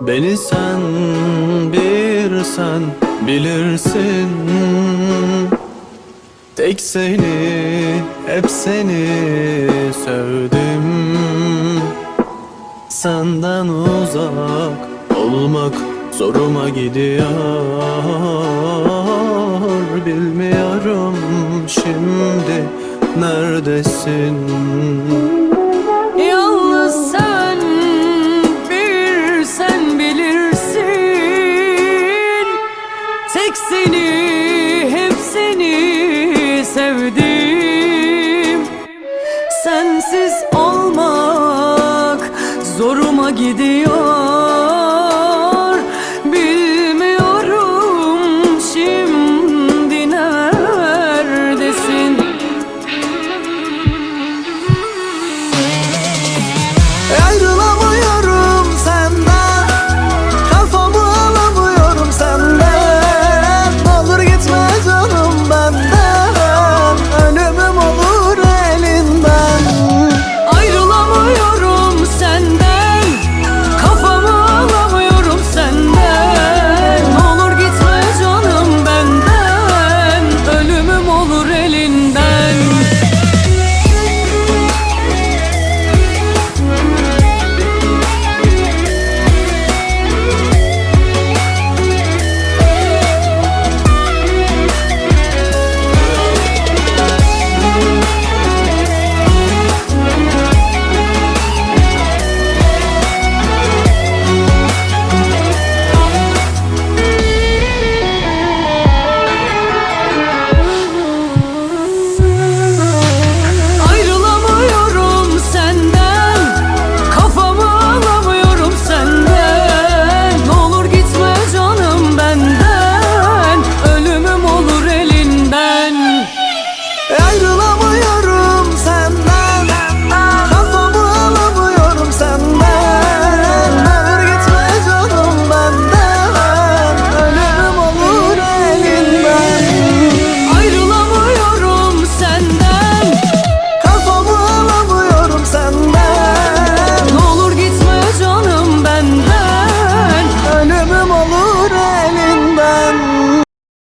Beni sen bir sen bilirsin. Tek seni hep seni sevdim. Senden uzak olmak zoruma gidiyor. Bilmiyorum şimdi neredesin Ancak seni, hep seni sevdim. Sensiz olmak zoruma gidiyor.